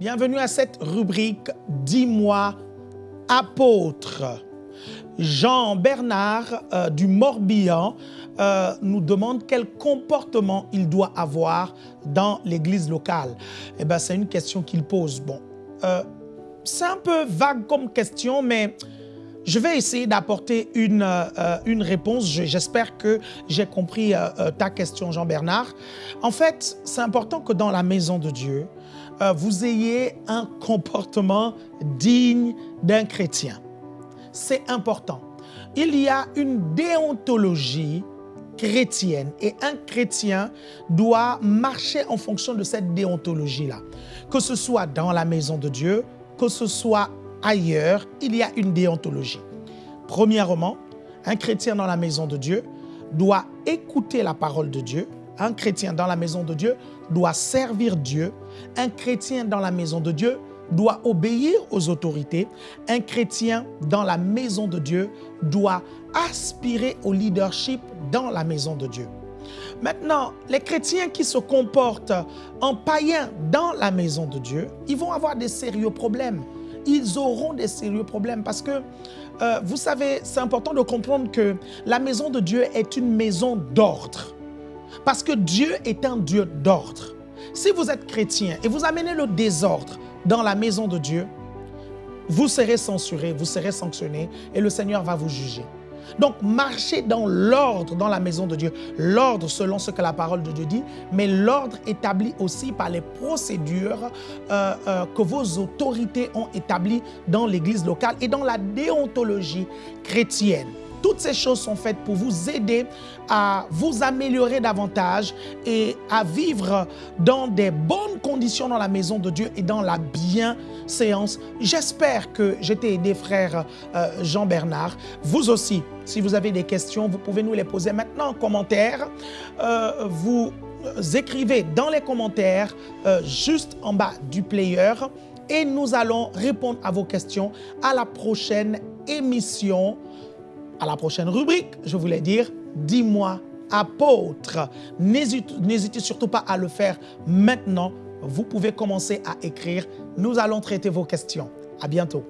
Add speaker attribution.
Speaker 1: Bienvenue à cette rubrique « Dis-moi, apôtre ». Jean Bernard euh, du Morbihan euh, nous demande quel comportement il doit avoir dans l'église locale. Eh ben, c'est une question qu'il pose. Bon, euh, c'est un peu vague comme question, mais je vais essayer d'apporter une, une réponse. J'espère que j'ai compris ta question, Jean-Bernard. En fait, c'est important que dans la maison de Dieu, vous ayez un comportement digne d'un chrétien. C'est important. Il y a une déontologie chrétienne et un chrétien doit marcher en fonction de cette déontologie-là. Que ce soit dans la maison de Dieu, que ce soit ailleurs, il y a une déontologie. Premièrement, un chrétien dans la maison de Dieu doit écouter la parole de Dieu. Un chrétien dans la maison de Dieu doit servir Dieu. Un chrétien dans la maison de Dieu doit obéir aux autorités. Un chrétien dans la maison de Dieu doit aspirer au leadership dans la maison de Dieu. Maintenant, les chrétiens qui se comportent en païen dans la maison de Dieu, ils vont avoir des sérieux problèmes. Ils auront des sérieux problèmes parce que, euh, vous savez, c'est important de comprendre que la maison de Dieu est une maison d'ordre. Parce que Dieu est un Dieu d'ordre. Si vous êtes chrétien et vous amenez le désordre dans la maison de Dieu, vous serez censuré, vous serez sanctionné et le Seigneur va vous juger. Donc, marchez dans l'ordre dans la maison de Dieu. L'ordre selon ce que la parole de Dieu dit, mais l'ordre établi aussi par les procédures euh, euh, que vos autorités ont établies dans l'église locale et dans la déontologie chrétienne. Toutes ces choses sont faites pour vous aider à vous améliorer davantage et à vivre dans des bonnes conditions dans la maison de Dieu et dans la bienséance. J'espère que j'ai aidé, frère euh, Jean-Bernard. Vous aussi, si vous avez des questions, vous pouvez nous les poser maintenant en commentaire. Euh, vous écrivez dans les commentaires, euh, juste en bas du player, et nous allons répondre à vos questions à la prochaine émission à la prochaine rubrique, je voulais dire, dis-moi apôtre. N'hésitez surtout pas à le faire maintenant. Vous pouvez commencer à écrire. Nous allons traiter vos questions. À bientôt.